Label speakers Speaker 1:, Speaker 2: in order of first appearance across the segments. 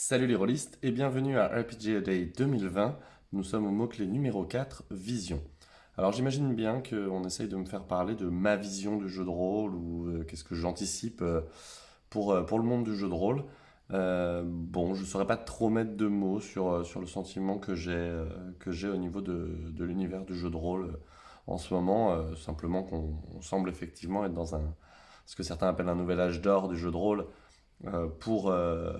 Speaker 1: Salut les rôlistes et bienvenue à RPG A Day 2020. Nous sommes au mot-clé numéro 4, vision. Alors j'imagine bien qu'on essaye de me faire parler de ma vision du jeu de rôle ou euh, qu'est-ce que j'anticipe euh, pour, euh, pour le monde du jeu de rôle. bon, je ne saurais pas trop mettre de mots sur, sur le sentiment que j'ai au niveau de, de l'univers du jeu de rôle en ce moment. simplement qu'on semble effectivement être dans un, ce que certains appellent un nouvel âge d'or du jeu de rôle pour, euh,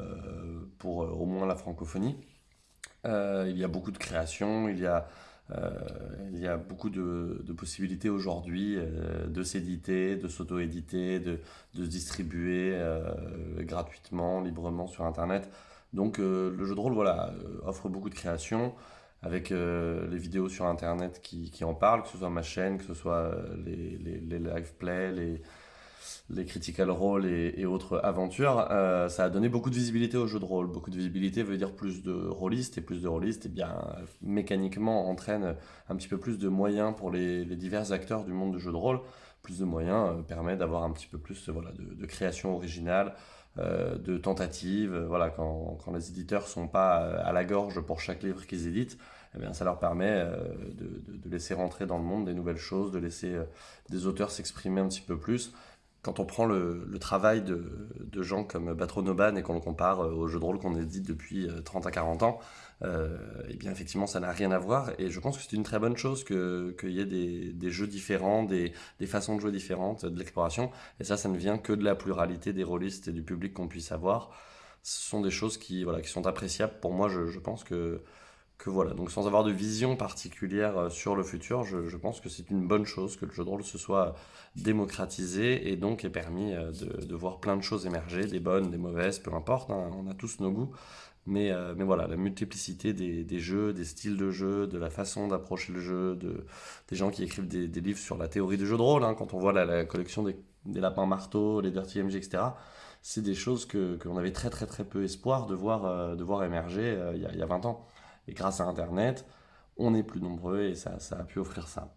Speaker 1: pour euh, au moins la francophonie. il y a beaucoup de créations, il y a, il y a beaucoup de, de possibilités aujourd'hui de s'éditer, de s'auto-éditer, de, de, se distribuer gratuitement, librement sur Internet. Donc le jeu de rôle voilà, offre beaucoup de créations avec les vidéos sur Internet qui, qui, en parlent, que ce soit ma chaîne, que ce soit les, les, live plays, les, les critical role et, autres aventures, euh, ça a donné beaucoup de visibilité au jeu de rôle. Beaucoup de visibilité veut dire plus de rôlistes, et plus de rôlistes, et eh bien, mécaniquement, entraîne un petit peu plus de moyens pour les, divers acteurs du monde du jeu de rôle. Plus de moyens euh, permet d'avoir un petit peu plus voilà, de, création originale, euh, de tentatives. Voilà, quand, quand, les éditeurs sont pas à la gorge pour chaque livre qu'ils éditent, eh bien, ça leur permet de, de, laisser rentrer dans le monde des nouvelles choses, de laisser des auteurs s'exprimer un petit peu plus quand on prend le, travail de, gens comme Batronoban et qu'on le compare euh, aux jeux de rôle qu'on édite depuis 30 euh, à 40 ans, euh, eh bien effectivement ça n'a rien à voir et je pense que c'est une très bonne chose qu'il y ait des, jeux différents, des, façons de jouer différentes, de l'exploration et ça ça ne vient que de la pluralité des rôlistes et du public qu'on puisse avoir. Ce sont des choses qui, voilà, qui sont appréciables. Pour moi je pense que que voilà, donc sans avoir de vision particulière euh, sur le futur, je, pense que c'est une bonne chose que le jeu de rôle se soit démocratisé et donc ait permis euh, de, voir plein de choses émerger, des bonnes, des mauvaises, peu importe, hein, on a tous nos goûts. Mais, euh, mais voilà, la multiplicité des, jeux, des styles de jeu, de la façon d'approcher le jeu, de, des gens qui écrivent des, livres sur la théorie du jeu de rôle, hein, quand on voit la, collection des, lapins marteaux, les Dirty MG, etc., c'est des choses que qu'on avait très très très peu espoir de voir, de voir émerger y il y a 20 ans. Et grâce à Internet, on est plus nombreux et ça, a pu offrir ça.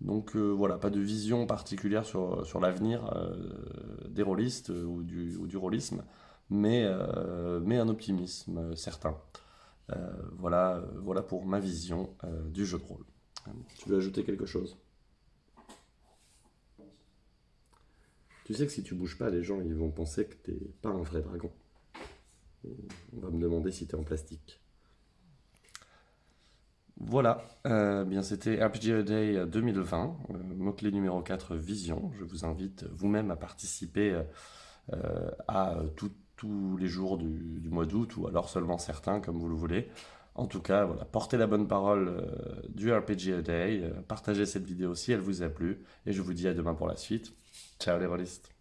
Speaker 1: Donc euh, voilà, pas de vision particulière sur, l'avenir euh, des rôlistes euh, ou, du, ou rôlisme, mais, mais un optimisme certain. voilà, voilà pour ma vision du jeu de rôle. Tu veux ajouter quelque chose? Tu sais que si tu bouges pas, les gens ils vont penser que t'es pas un vrai dragon. On va me demander si tu es en plastique. Voilà, euh, bien c'était RPG Day 2020, euh, mot-clé numéro 4, Vision. Je vous invite vous-même à participer euh, à tous les jours du, mois d'août, ou alors seulement certains, comme vous le voulez. En tout cas, voilà, portez la bonne parole du RPG Day, partagez cette vidéo si elle vous a plu, et je vous dis à demain pour la suite. Ciao les rôlistes